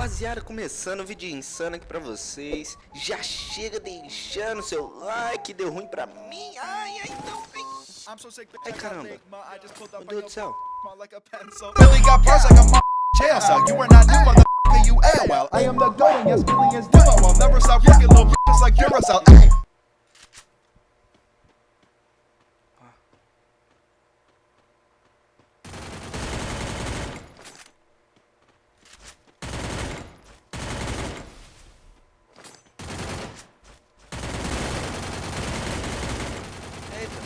rapaziada, começando o vídeo insano aqui pra vocês Já chega deixando seu like, deu ruim pra mim Ai, ai, não, ai Ai, caramba Meu Deus do céu. I am the goat, and yes, millions do it. I'll never stop fucking little bitches like Duracell. Ay. Eita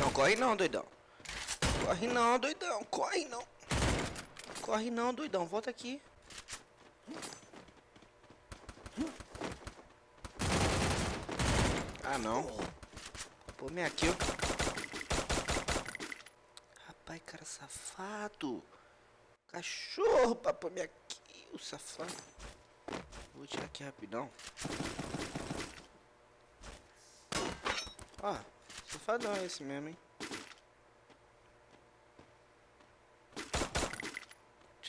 Não corre não, doidão. Corre não, doidão, corre não. Corre não, doidão, volta aqui. Ah não. Pô, minha kill. Rapaz, cara safado. Cachorro pra pôr minha kill, safado. Vou tirar aqui rapidão. Ó, safadão esse mesmo, hein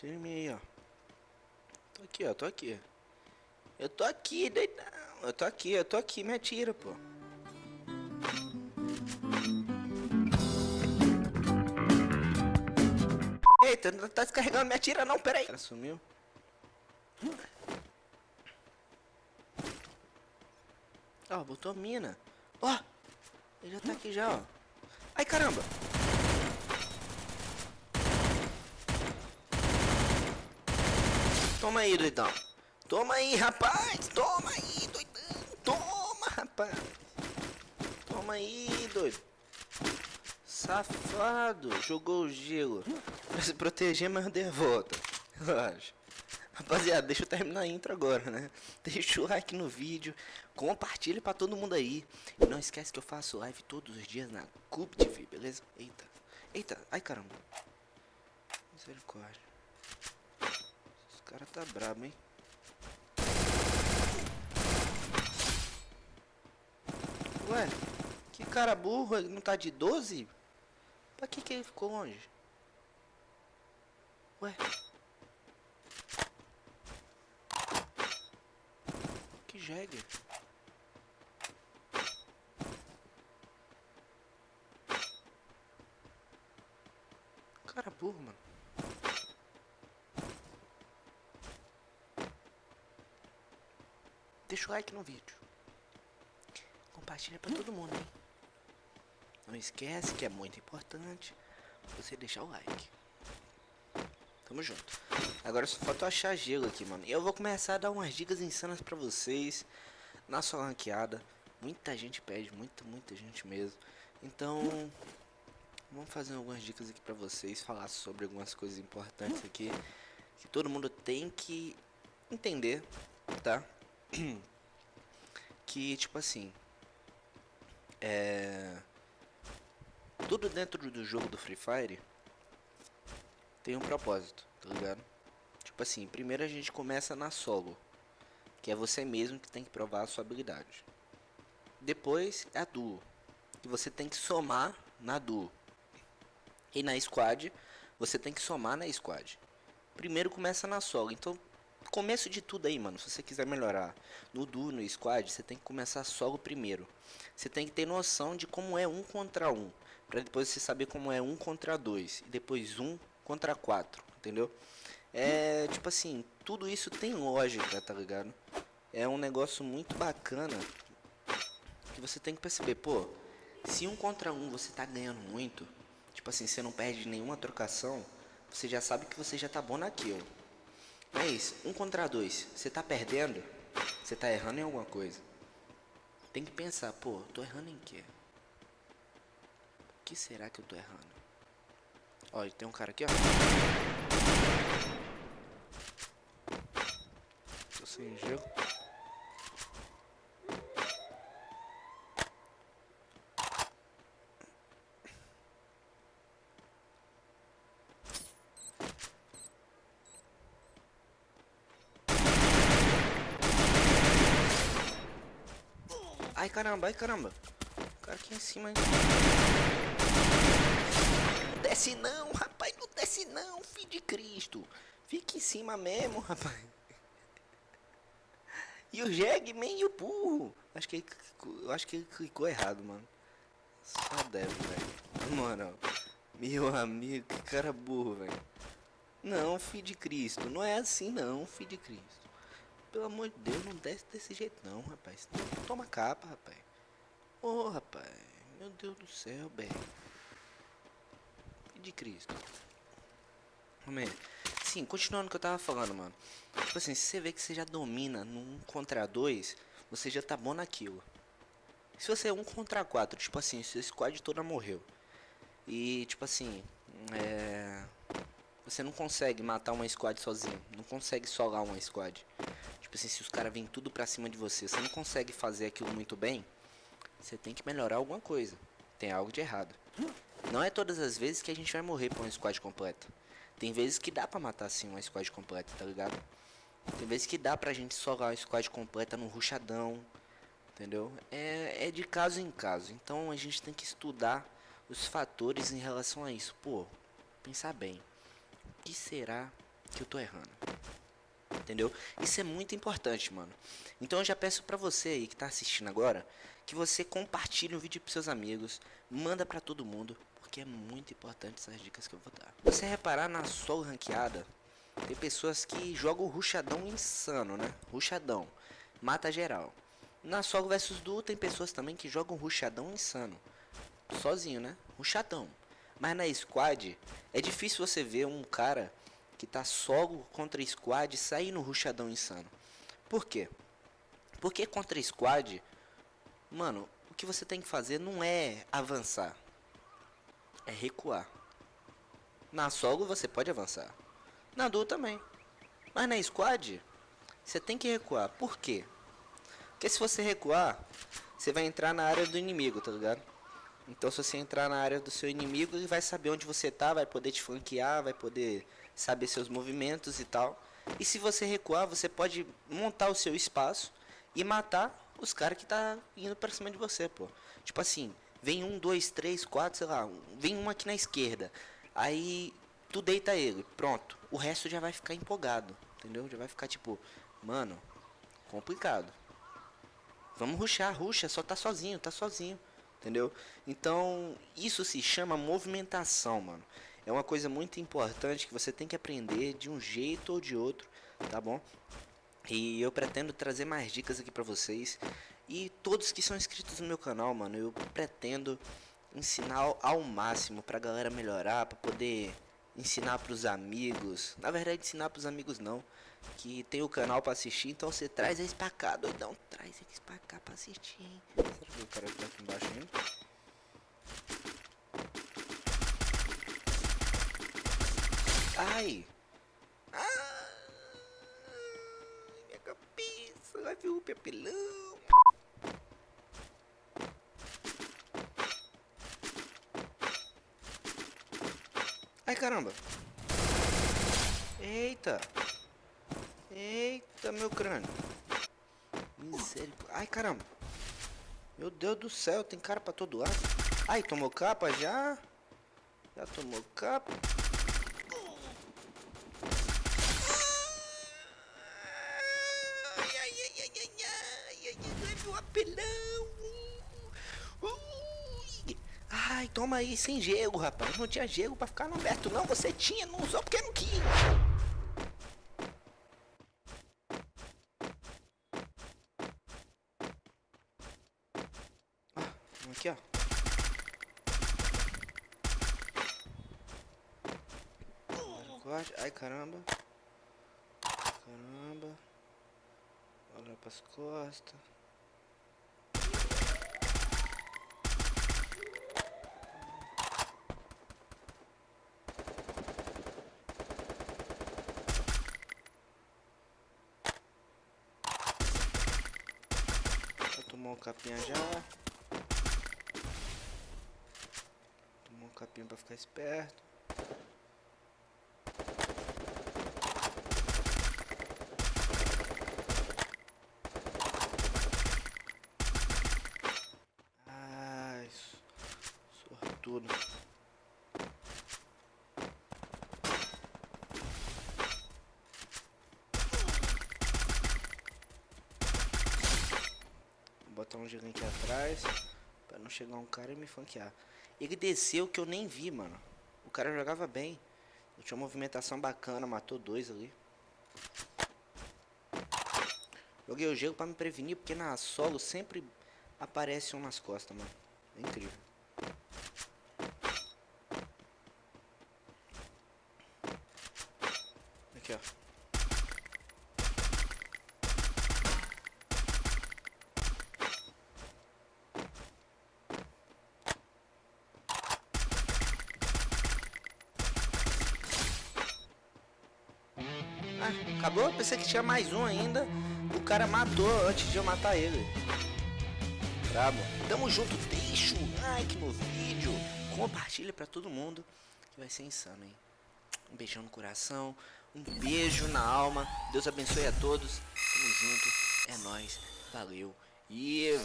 Mim aí, ó. Tô aqui, ó, tô aqui. Eu tô aqui, doidão. Eu tô aqui, eu tô aqui, me atira, pô. Eita, não tá descarregando, me atira não, peraí. Ela sumiu. Ó, botou mina. Ó, ele já tá aqui já, ó. Ai, caramba Toma aí, doidão. Toma aí, rapaz. Toma aí, doidão. Toma, rapaz. Toma aí, doido. Safado. Jogou o gelo. Pra se proteger, mas deu a volta. Relaxa. Rapaziada, deixa eu terminar a intro agora, né? Deixa o like no vídeo, compartilha pra todo mundo aí. E não esquece que eu faço live todos os dias na Cube TV, beleza? Eita, eita, ai caramba. Misericórdia. Cara tá brabo, hein? Ué, que cara burro, ele não tá de 12? Pra que que ele ficou longe? Ué. Que jegue. Cara burro, mano. Deixa o like no vídeo. Compartilha pra todo mundo, hein? Não esquece que é muito importante você deixar o like. Tamo junto. Agora só falta achar gelo aqui, mano. E eu vou começar a dar umas dicas insanas pra vocês na sua ranqueada. Muita gente pede, muita, muita gente mesmo. Então, vamos fazer algumas dicas aqui pra vocês, falar sobre algumas coisas importantes aqui que todo mundo tem que entender, tá? Que tipo assim, é tudo dentro do jogo do Free Fire tem um propósito, tá ligado? Tipo assim, primeiro a gente começa na solo, que é você mesmo que tem que provar a sua habilidade. Depois é a duo, que você tem que somar na duo. E na squad, você tem que somar na squad. Primeiro começa na solo, então começo de tudo aí, mano. Se você quiser melhorar no duo, no squad, você tem que começar solo primeiro. Você tem que ter noção de como é um contra um, para depois você saber como é um contra dois e depois um contra quatro, entendeu? É tipo assim, tudo isso tem lógica, tá ligado? É um negócio muito bacana que você tem que perceber, pô, se um contra um você tá ganhando muito, tipo assim, você não perde nenhuma trocação, você já sabe que você já tá bom naquilo. Mas, um contra dois, você tá perdendo, você tá errando em alguma coisa. Tem que pensar, pô, tô errando em quê? O que será que eu tô errando? Ó, tem um cara aqui, ó. Tô sem gelo. Ai caramba, ai caramba. O cara aqui em cima, hein? Desce não, rapaz, não desce não, filho de Cristo. Fica em cima mesmo, rapaz. E o Jeg meio burro. Acho que ele, eu acho que ele clicou errado, mano. Só deve, velho. Moral. Meu amigo, que cara burro, velho. Não, filho de Cristo. Não é assim não, filho de Cristo. Pelo amor de Deus, não desce desse jeito não, rapaz. Toma capa, rapaz. Ô, rapaz. Meu Deus do céu, velho. De Cristo. Homem, sim, continuando o que eu tava falando, mano. Tipo assim, se você vê que você já domina num contra dois, você já tá bom naquilo. Se você é um contra quatro, tipo assim, seu squad toda morreu. E tipo assim, é. Você não consegue matar uma squad sozinho. Não consegue solar uma squad. Tipo assim, se os caras vêm tudo pra cima de você, você não consegue fazer aquilo muito bem. Você tem que melhorar alguma coisa. Tem algo de errado. Não é todas as vezes que a gente vai morrer pra uma squad completa. Tem vezes que dá pra matar assim uma squad completa, tá ligado? Tem vezes que dá pra gente solar uma squad completa no ruchadão. Entendeu? É, é de caso em caso. Então a gente tem que estudar os fatores em relação a isso. Pô, pensar bem. O que será que eu tô errando? Entendeu? Isso é muito importante, mano. Então eu já peço pra você aí que tá assistindo agora que você compartilhe o vídeo pros seus amigos, manda pra todo mundo, porque é muito importante essas dicas que eu vou dar. Você reparar na solo ranqueada, tem pessoas que jogam ruchadão insano, né? Ruchadão, mata geral. Na solo versus duo tem pessoas também que jogam ruchadão insano, sozinho, né? Ruchadão. Mas na squad é difícil você ver um cara que tá solo contra squad sair no ruchadão insano. Por quê? Porque contra squad, mano, o que você tem que fazer não é avançar, é recuar. Na solo você pode avançar, na duo também. Mas na squad, você tem que recuar. Por quê? Porque se você recuar, você vai entrar na área do inimigo, tá ligado? Então se você entrar na área do seu inimigo, ele vai saber onde você tá, vai poder te flanquear, vai poder saber seus movimentos e tal. E se você recuar, você pode montar o seu espaço e matar os caras que tá indo pra cima de você, pô. Tipo assim, vem um, dois, três, quatro, sei lá, vem um aqui na esquerda. Aí tu deita ele, pronto. O resto já vai ficar empolgado, entendeu? Já vai ficar tipo, mano, complicado. Vamos ruxar, ruxa, só tá sozinho, tá sozinho. Entendeu? Então, isso se chama movimentação, mano. É uma coisa muito importante que você tem que aprender de um jeito ou de outro, tá bom? E eu pretendo trazer mais dicas aqui pra vocês. E todos que são inscritos no meu canal, mano, eu pretendo ensinar ao- máximo pra galera melhorar, pra poder ensinar pros amigos. Na verdade, ensinar pros amigos não, que tem o canal pra assistir, então você traz eles pra cá, doidão. Traz eles pra cá pra assistir, hein? Será que o cara tá aqui embaixo ainda? Ai! Ai! Minha cabeça! Vai ver o papelão! Ai caramba! Eita! Eita, meu crânio! Misericórdia! Ai caramba! Meu Deus do céu, tem cara pra todo lado! Ai, tomou capa já? Já tomou capa? Ai, ai, ai, ai, ai, ai, ai, ai, leve o apelão. Ui. Ai, toma aí, sem gelo, rapaz. Não tinha gelo pra ficar no aberto, não. Você tinha, não usou porque não quis. Ah, aqui, ó. Ai, caramba. Caramba. Olha pras costas. Já tomou um capinha já. Tomou um capinha pra ficar esperto. Ai, so- sortudo. botar um gigante atrás. Pra não chegar um cara e me fanquear. Ele desceu que eu nem vi, mano. O cara jogava bem. Ele tinha uma movimentação bacana, matou dois ali. Joguei o gelo pra me prevenir, porque na solo sempre aparece um nas costas, mano. É incrível. Aqui, ó. Acabou? Pensei que tinha mais um ainda. O cara matou antes de eu matar ele. Brabo. Tamo junto. Deixa o like no vídeo. Compartilha pra todo mundo. Que vai ser insano, hein? Um beijão no coração. Um beijo na alma. Deus abençoe a todos. Tamo junto. É nóis. Valeu. E...